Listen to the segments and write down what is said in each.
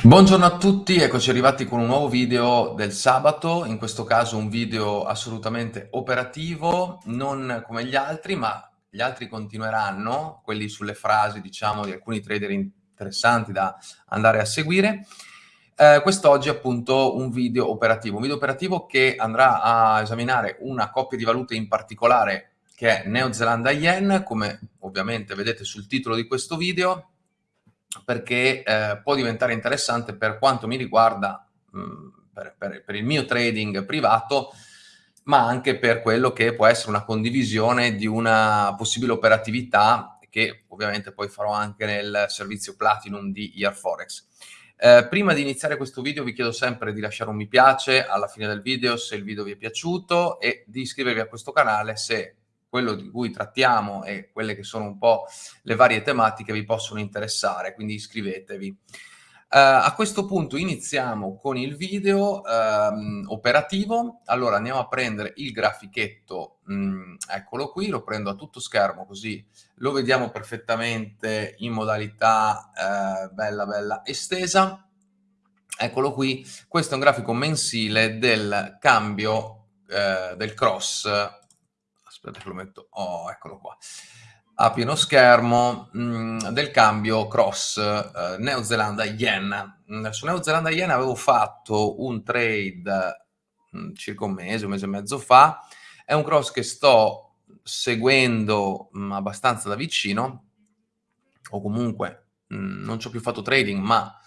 Buongiorno a tutti, eccoci arrivati con un nuovo video del sabato, in questo caso un video assolutamente operativo, non come gli altri, ma gli altri continueranno, quelli sulle frasi diciamo di alcuni trader interessanti da andare a seguire. Eh, quest'oggi appunto un video operativo, un video operativo che andrà a esaminare una coppia di valute in particolare che è Neozelanda Yen, come ovviamente vedete sul titolo di questo video, perché eh, può diventare interessante per quanto mi riguarda, mh, mm, per, per, per, il mio trading privato, ma anche per quello che può essere una condivisione di una possibile operatività che ovviamente poi farò anche nel servizio Platinum di Year Forex. Eh, prima di iniziare questo video vi chiedo sempre di lasciare un mi piace alla fine del video se il video vi è piaciuto e di iscrivervi a questo canale se quello di cui trattiamo e quelle che sono un po' le varie tematiche vi possono interessare, quindi iscrivetevi. Uh, a questo punto iniziamo con il video um, operativo. Allora andiamo a prendere il grafichetto, um, eccolo qui, lo prendo a tutto schermo così lo vediamo perfettamente in modalità uh, bella bella estesa. Eccolo qui, questo è un grafico mensile del cambio uh, del cross aspetta che lo metto, oh eccolo qua, a pieno schermo mh, mm, del cambio cross eh, Neozelanda-Yen. Mm, su Neozelanda-Yen avevo fatto un trade mh, mm, circa un mese, un mese e mezzo fa, è un cross che sto seguendo mh, abbastanza da vicino, o comunque non ci ho più fatto trading, ma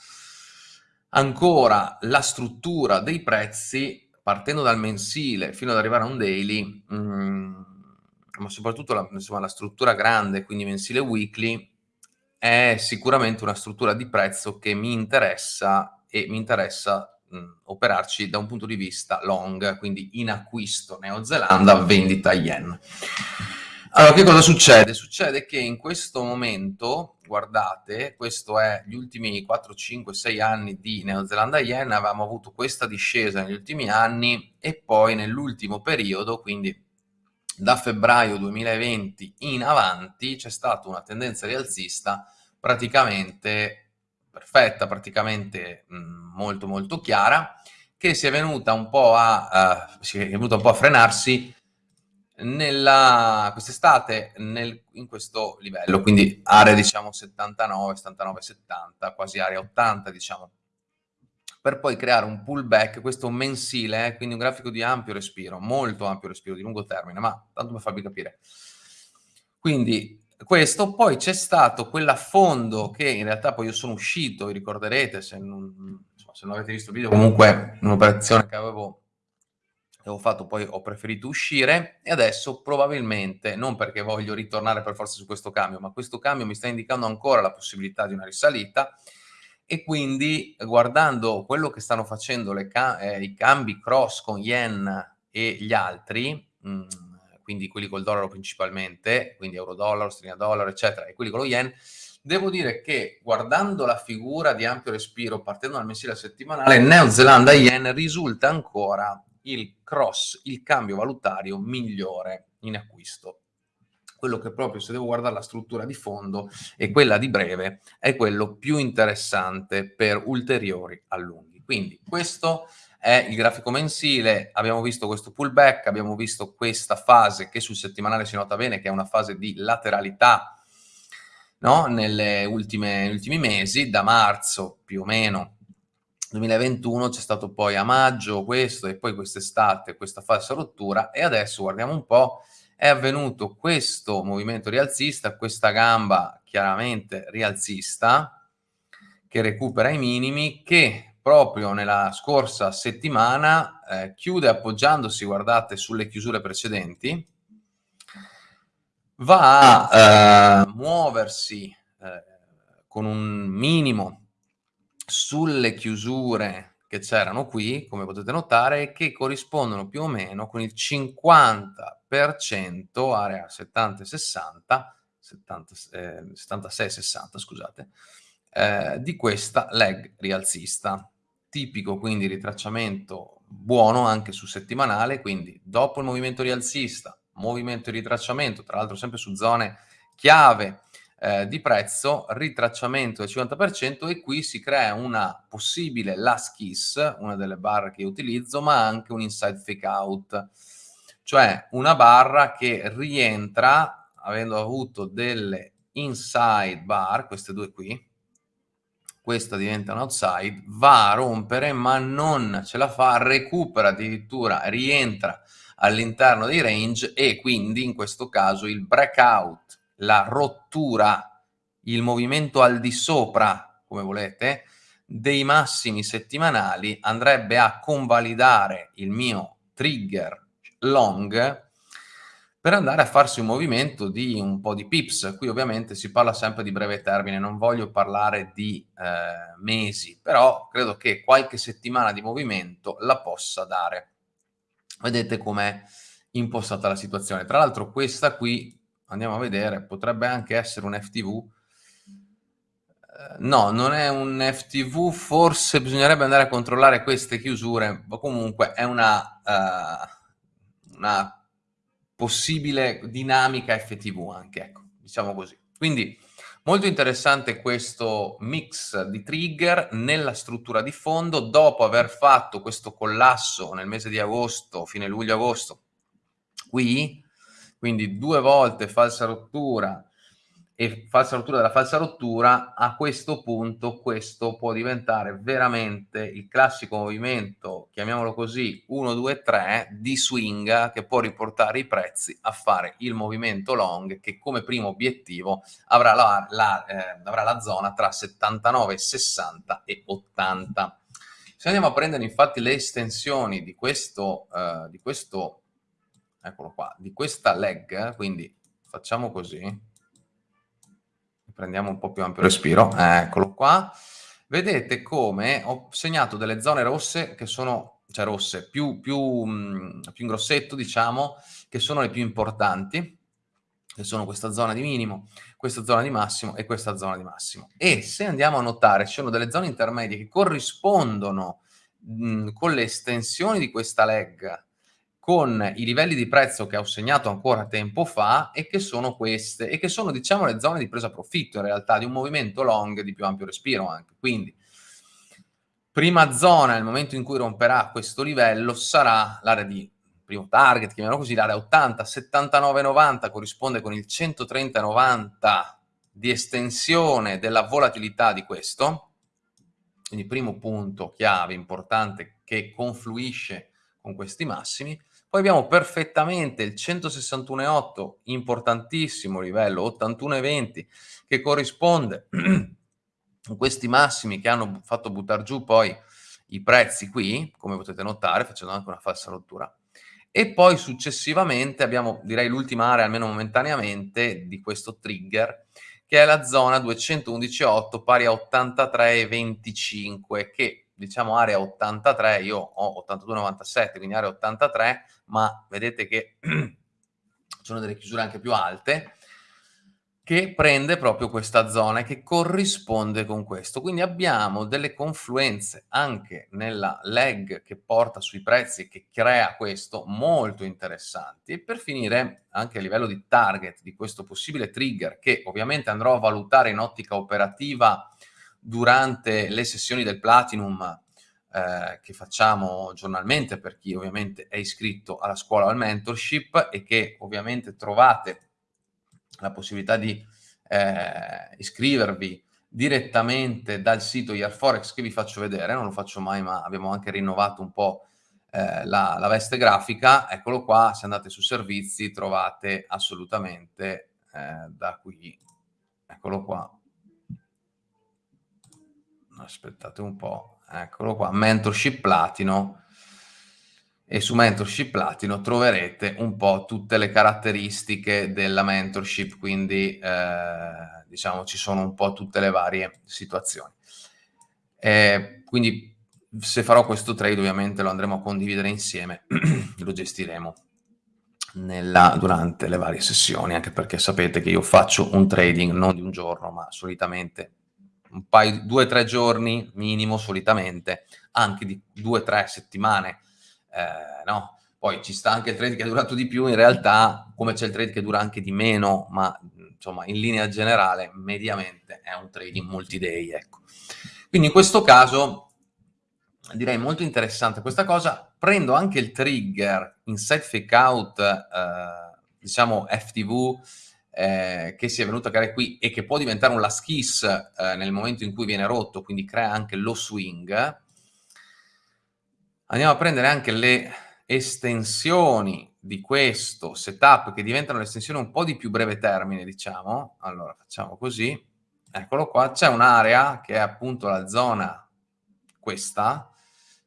ancora la struttura dei prezzi partendo dal mensile fino ad arrivare a un daily ma soprattutto la, insomma, la struttura grande, quindi mensile weekly, è sicuramente una struttura di prezzo che mi interessa e mi interessa mh, operarci da un punto di vista long, quindi in acquisto Neozelanda, vendita yen. Allora, che cosa succede? Succede che in questo momento, guardate, questo è gli ultimi 4, 5, 6 anni di Neozelanda Yen, avevamo avuto questa discesa negli ultimi anni e poi nell'ultimo periodo, quindi da febbraio 2020 in avanti c'è stata una tendenza rialzista praticamente perfetta, praticamente mh, molto molto chiara, che si è venuta un po' a, uh, si è venuta un po' a frenarsi quest'estate in questo livello, quindi area diciamo 79, 79, 70, quasi area 80 diciamo per poi creare un pullback, questo mensile, eh, quindi un grafico di ampio respiro, molto ampio respiro, di lungo termine, ma tanto per farvi capire. Quindi questo, poi c'è stato quell'affondo che in realtà poi io sono uscito, vi ricorderete, se non, insomma, se non avete visto il video, comunque un'operazione che avevo, avevo fatto, poi ho preferito uscire e adesso probabilmente, non perché voglio ritornare per forza su questo cambio, ma questo cambio mi sta indicando ancora la possibilità di una risalita, e quindi guardando quello che stanno facendo ca eh, i cambi cross con yen e gli altri, mh, mm, quindi quelli col dollaro principalmente, quindi euro-dollaro, sterlina-dollaro, eccetera, e quelli con lo yen, devo dire che guardando la figura di ampio respiro partendo dal mensile settimanale, Neozelanda-yen risulta ancora il cross, il cambio valutario migliore in acquisto quello che proprio se devo guardare la struttura di fondo e quella di breve è quello più interessante per ulteriori allunghi. Quindi questo è il grafico mensile, abbiamo visto questo pullback, abbiamo visto questa fase che sul settimanale si nota bene che è una fase di lateralità no? Negli ultimi mesi, da marzo più o meno 2021 c'è stato poi a maggio questo e poi quest'estate questa falsa rottura e adesso guardiamo un po' è avvenuto questo movimento rialzista, questa gamba chiaramente rialzista che recupera i minimi, che proprio nella scorsa settimana eh, chiude appoggiandosi, guardate, sulle chiusure precedenti, va a eh, muoversi eh, con un minimo sulle chiusure che c'erano qui, come potete notare, che corrispondono più o meno con il 50%, area 70 60, 70, eh, 76-60, scusate, eh, di questa leg rialzista. Tipico quindi ritracciamento buono anche su settimanale, quindi dopo il movimento rialzista, movimento di ritracciamento, tra l'altro sempre su zone chiave, eh, di prezzo, ritracciamento del 50% e qui si crea una possibile last kiss, una delle barre che utilizzo, ma anche un inside fake out, cioè una barra che rientra, avendo avuto delle inside bar, queste due qui, questa diventa un outside, va a rompere ma non ce la fa, recupera addirittura, rientra all'interno dei range e quindi in questo caso il breakout, la rottura, il movimento al di sopra, come volete, dei massimi settimanali andrebbe a convalidare il mio trigger long per andare a farsi un movimento di un po' di pips. Qui ovviamente si parla sempre di breve termine, non voglio parlare di eh, mesi, però credo che qualche settimana di movimento la possa dare. Vedete com'è impostata la situazione. Tra l'altro questa qui, andiamo a vedere, potrebbe anche essere un FTV. Eh, no, non è un FTV, forse bisognerebbe andare a controllare queste chiusure, ma comunque è una, uh, una possibile dinamica FTV anche, ecco, diciamo così. Quindi molto interessante questo mix di trigger nella struttura di fondo, dopo aver fatto questo collasso nel mese di agosto, fine luglio-agosto, qui, quindi due volte falsa rottura, e falsa rottura della falsa rottura, a questo punto questo può diventare veramente il classico movimento, chiamiamolo così, 1, 2, 3 di swing che può riportare i prezzi a fare il movimento long che come primo obiettivo avrà la, la, eh, avrà la zona tra 79, 60 e 80. Se andiamo a prendere infatti le estensioni di questo, eh, di questo, eccolo qua, di questa leg, quindi facciamo così, prendiamo un po' più ampio respiro, eccolo qua, vedete come ho segnato delle zone rosse che sono, cioè rosse, più, più, mm, più in grossetto diciamo, che sono le più importanti, che sono questa zona di minimo, questa zona di massimo e questa zona di massimo. E se andiamo a notare, ci sono delle zone intermedie che corrispondono mh, mm, con le estensioni di questa leg con i livelli di prezzo che ho segnato ancora tempo fa e che sono queste e che sono diciamo le zone di presa profitto in realtà di un movimento long di più ampio respiro anche. Quindi prima zona nel momento in cui romperà questo livello sarà l'area di primo target chiamiamolo così l'area 80 79 90 corrisponde con il 130 90 di estensione della volatilità di questo. Quindi primo punto chiave importante che confluisce con questi massimi poi abbiamo perfettamente il 161,8, importantissimo livello, 81,20, che corrisponde a questi massimi che hanno fatto buttare giù poi i prezzi qui, come potete notare, facendo anche una falsa rottura. E poi successivamente abbiamo, direi, l'ultima area, almeno momentaneamente, di questo trigger, che è la zona 211,8 pari a 83,25, che diciamo area 83, io ho 82,97, quindi area 83, ma vedete che sono delle chiusure anche più alte, che prende proprio questa zona e che corrisponde con questo. Quindi abbiamo delle confluenze anche nella leg che porta sui prezzi e che crea questo molto interessanti. E per finire, anche a livello di target di questo possibile trigger, che ovviamente andrò a valutare in ottica operativa durante le sessioni del Platinum eh, che facciamo giornalmente per chi ovviamente è iscritto alla scuola al mentorship e che ovviamente trovate la possibilità di eh, iscrivervi direttamente dal sito Yearforex che vi faccio vedere, non lo faccio mai ma abbiamo anche rinnovato un po' eh, la, la, veste grafica, eccolo qua, se andate su servizi trovate assolutamente eh, da qui, eccolo qua, aspettate un po', eccolo qua, mentorship platino e su mentorship platino troverete un po' tutte le caratteristiche della mentorship, quindi eh, diciamo ci sono un po' tutte le varie situazioni. Eh, quindi se farò questo trade ovviamente lo andremo a condividere insieme, lo gestiremo nella, durante le varie sessioni, anche perché sapete che io faccio un trading non di un giorno, ma solitamente un paio, due o tre giorni minimo solitamente, anche di due o tre settimane, eh, no? Poi ci sta anche il trade che è durato di più, in realtà, come c'è il trade che dura anche di meno, ma insomma, in linea generale, mediamente è un trading multi-day, ecco. Quindi in questo caso direi molto interessante questa cosa. Prendo anche il trigger inside fake out, eh, diciamo FTV, eh, che si è venuto a creare qui e che può diventare un last kiss eh, nel momento in cui viene rotto, quindi crea anche lo swing. Andiamo a prendere anche le estensioni di questo setup che diventano le estensioni un po' di più breve termine, diciamo. Allora, facciamo così. Eccolo qua. C'è un'area che è appunto la zona questa,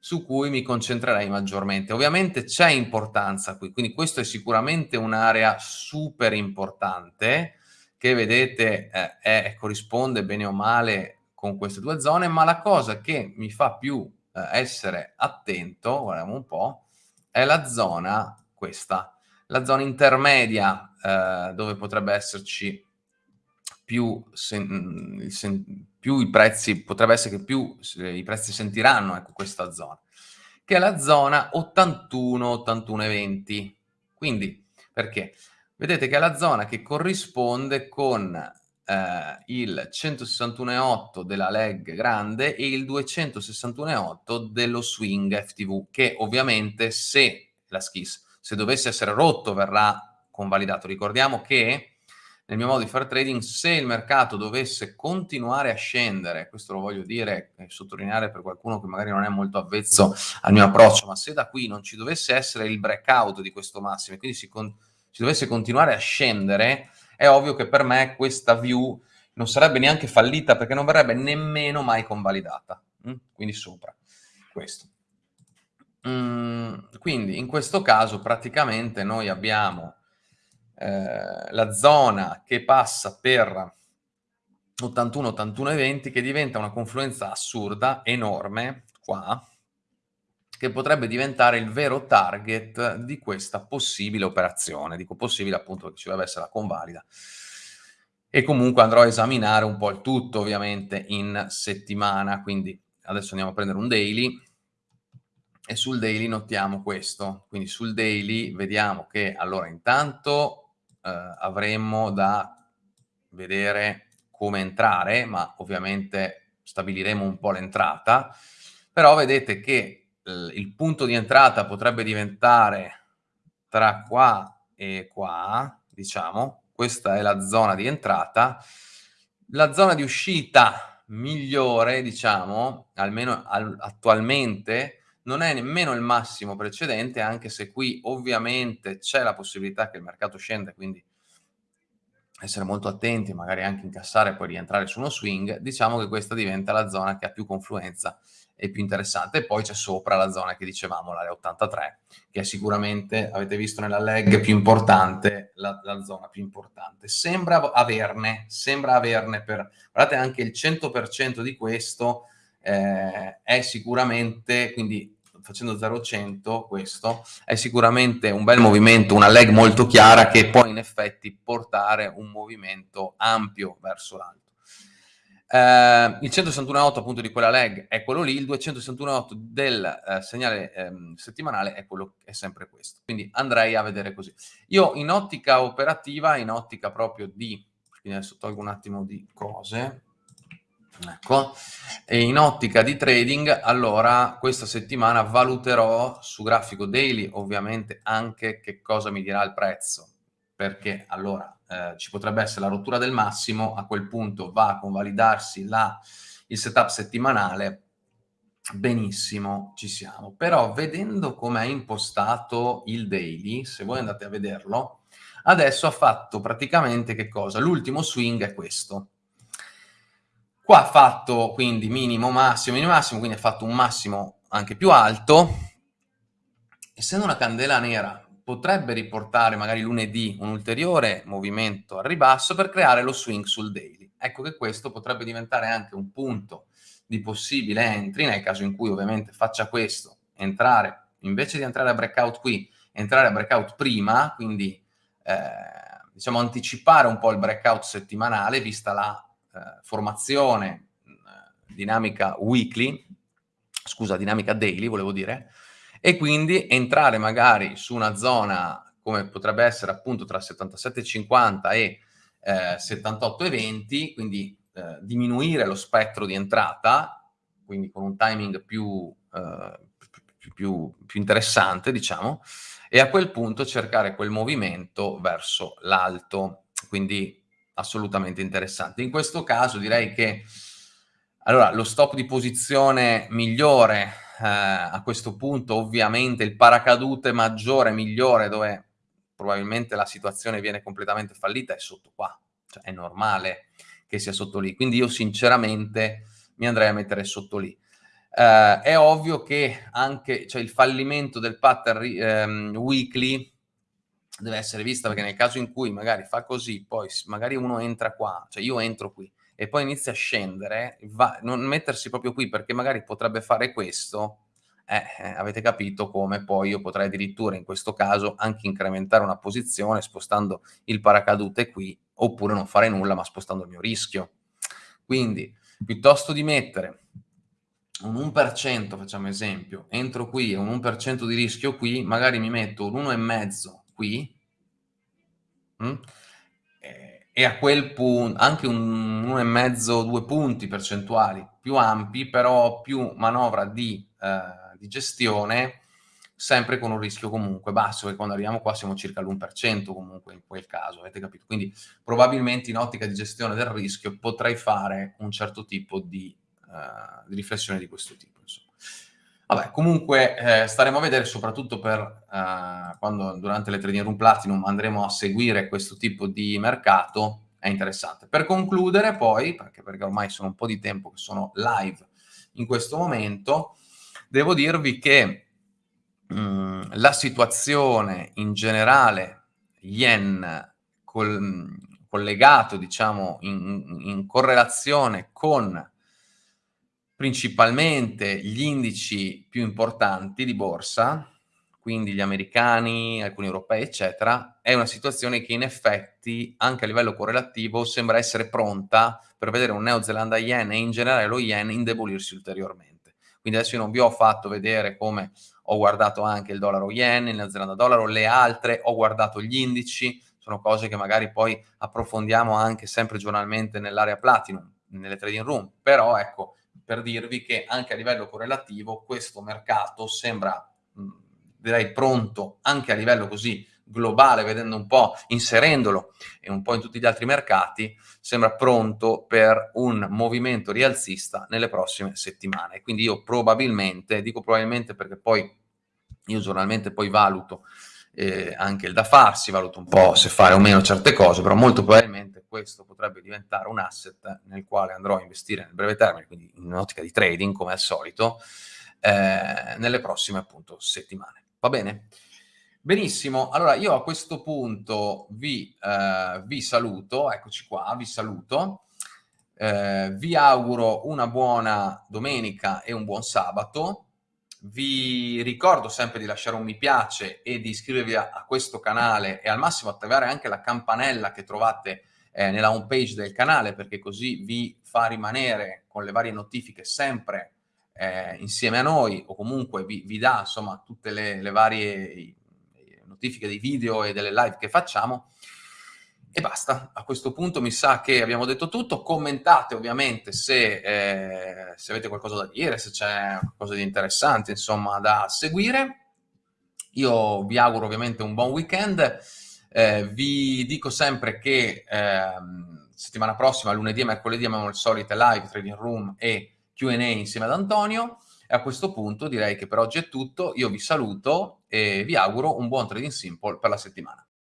su cui mi concentrerei maggiormente. Ovviamente c'è importanza qui, quindi questo è sicuramente un'area super importante che vedete eh, è, corrisponde bene o male con queste due zone, ma la cosa che mi fa più eh, essere attento, guardiamo un po', è la zona questa, la zona intermedia eh, dove potrebbe esserci più, sen, sen, più, i prezzi, potrebbe essere che più i prezzi sentiranno ecco, questa zona, che è la zona 81, 81 e 20. Quindi, perché? Vedete che è la zona che corrisponde con eh, il 161,8 della leg grande e il 261,8 dello swing FTV, che ovviamente se la skis se dovesse essere rotto verrà convalidato. Ricordiamo che nel mio modo di fare trading, se il mercato dovesse continuare a scendere, questo lo voglio dire e sottolineare per qualcuno che magari non è molto avvezzo al mio approccio, ma se da qui non ci dovesse essere il breakout di questo massimo e quindi si, con, si dovesse continuare a scendere, è ovvio che per me questa view non sarebbe neanche fallita perché non verrebbe nemmeno mai convalidata. Mm? Quindi sopra questo. Mm, quindi in questo caso praticamente noi abbiamo eh, la zona che passa per 81, 81 e 20 che diventa una confluenza assurda, enorme, qua, che potrebbe diventare il vero target di questa possibile operazione. Dico possibile appunto perché ci deve essere la convalida. E comunque andrò a esaminare un po' il tutto ovviamente in settimana, quindi adesso andiamo a prendere un daily e sul daily notiamo questo. Quindi sul daily vediamo che allora intanto avremmo da vedere come entrare, ma ovviamente stabiliremo un po' l'entrata, però vedete che eh, il punto di entrata potrebbe diventare tra qua e qua, diciamo, questa è la zona di entrata, la zona di uscita migliore, diciamo, almeno al, attualmente, non è nemmeno il massimo precedente, anche se qui ovviamente c'è la possibilità che il mercato scenda, quindi essere molto attenti, magari anche incassare e poi rientrare su uno swing, diciamo che questa diventa la zona che ha più confluenza e più interessante. E poi c'è sopra la zona che dicevamo, l'area 83, che è sicuramente, avete visto nella leg più importante, la, la zona più importante. Sembra averne, sembra averne per, guardate anche il 100% di questo eh, è sicuramente, quindi facendo 0-100 questo, è sicuramente un bel movimento, una leg molto chiara che può in effetti portare un movimento ampio verso l'alto. Eh, il 161.8 appunto di quella leg è quello lì, il 261.8 del eh, segnale eh, settimanale è quello è sempre questo. Quindi andrei a vedere così. Io in ottica operativa, in ottica proprio di, quindi adesso tolgo un attimo di cose, Ecco, e in ottica di trading, allora questa settimana valuterò su grafico daily ovviamente anche che cosa mi dirà il prezzo, perché allora eh, ci potrebbe essere la rottura del massimo, a quel punto va a convalidarsi la, il setup settimanale, benissimo, ci siamo. Però vedendo come è impostato il daily, se voi andate a vederlo, adesso ha fatto praticamente che cosa? L'ultimo swing è questo Qua ha fatto quindi minimo, massimo, minimo, massimo, quindi ha fatto un massimo anche più alto. Essendo una candela nera, potrebbe riportare magari lunedì un ulteriore movimento al ribasso per creare lo swing sul daily. Ecco che questo potrebbe diventare anche un punto di possibile entry, nel caso in cui ovviamente faccia questo, entrare, invece di entrare a breakout qui, entrare a breakout prima, quindi eh, diciamo anticipare un po' il breakout settimanale, vista la formazione eh, dinamica weekly, scusa, dinamica daily volevo dire, e quindi entrare magari su una zona come potrebbe essere appunto tra 77,50 e eh, 78,20, quindi eh, diminuire lo spettro di entrata, quindi con un timing più, eh, più, più interessante, diciamo, e a quel punto cercare quel movimento verso l'alto, quindi assolutamente interessante. In questo caso direi che allora, lo stop di posizione migliore eh, a questo punto, ovviamente il paracadute maggiore, migliore, dove probabilmente la situazione viene completamente fallita, è sotto qua. Cioè, è normale che sia sotto lì. Quindi io sinceramente mi andrei a mettere sotto lì. Eh, è ovvio che anche cioè, il fallimento del pattern ehm, weekly deve essere visto perché nel caso in cui magari fa così, poi magari uno entra qua, cioè io entro qui, e poi inizia a scendere, va, non mettersi proprio qui perché magari potrebbe fare questo, eh, eh, avete capito come poi io potrei addirittura in questo caso anche incrementare una posizione spostando il paracadute qui, oppure non fare nulla ma spostando il mio rischio. Quindi, piuttosto di mettere un 1%, facciamo esempio, entro qui e un 1% di rischio qui, magari mi metto un 1,5 qui, mh? Mm, e a quel punto anche un 1,5, due punti percentuali più ampi, però più manovra di, eh, di, gestione, sempre con un rischio comunque basso, e quando arriviamo qua siamo circa l'1% comunque in quel caso, avete capito? Quindi probabilmente in ottica di gestione del rischio potrei fare un certo tipo di, eh, di riflessione di questo tipo. Insomma. Vabbè, comunque eh, staremo a vedere soprattutto per eh, quando durante le Trading Room Platinum andremo a seguire questo tipo di mercato, è interessante. Per concludere poi, perché, perché ormai sono un po' di tempo che sono live in questo momento, devo dirvi che mh, mm, la situazione in generale yen col, collegato, diciamo, in, in correlazione con principalmente gli indici più importanti di borsa, quindi gli americani, alcuni europei, eccetera, è una situazione che in effetti, anche a livello correlativo, sembra essere pronta per vedere un neozelanda yen e in generale lo yen indebolirsi ulteriormente. Quindi adesso io non vi ho fatto vedere come ho guardato anche il dollaro yen, il neozelanda dollaro, le altre, ho guardato gli indici, sono cose che magari poi approfondiamo anche sempre giornalmente nell'area platinum, nelle trading room, però ecco, per dirvi che anche a livello correlativo questo mercato sembra, mh, direi, pronto anche a livello così globale, vedendo un po', inserendolo e un po' in tutti gli altri mercati, sembra pronto per un movimento rialzista nelle prossime settimane. Quindi io probabilmente, dico probabilmente perché poi io giornalmente poi valuto eh, anche il da farsi, valuto un po' se fare o meno certe cose, però molto probabilmente questo potrebbe diventare un asset nel quale andrò a investire nel breve termine, quindi in un'ottica di trading come al solito, eh, nelle prossime appunto settimane. Va bene? Benissimo, allora io a questo punto vi, eh, vi saluto, eccoci qua, vi saluto, eh, vi auguro una buona domenica e un buon sabato, vi ricordo sempre di lasciare un mi piace e di iscrivervi a, a questo canale e al massimo attivare anche la campanella che trovate eh, nella home page del canale perché così vi fa rimanere con le varie notifiche sempre eh, insieme a noi o comunque vi, vi dà insomma tutte le, le varie notifiche dei video e delle live che facciamo. E basta, a questo punto mi sa che abbiamo detto tutto, commentate ovviamente se, eh, se avete qualcosa da dire, se c'è qualcosa di interessante insomma da seguire. Io vi auguro ovviamente un buon weekend, eh, vi dico sempre che eh, settimana prossima, lunedì e mercoledì, abbiamo il solito live, trading room e Q&A insieme ad Antonio. E a questo punto direi che per oggi è tutto, io vi saluto e vi auguro un buon trading simple per la settimana.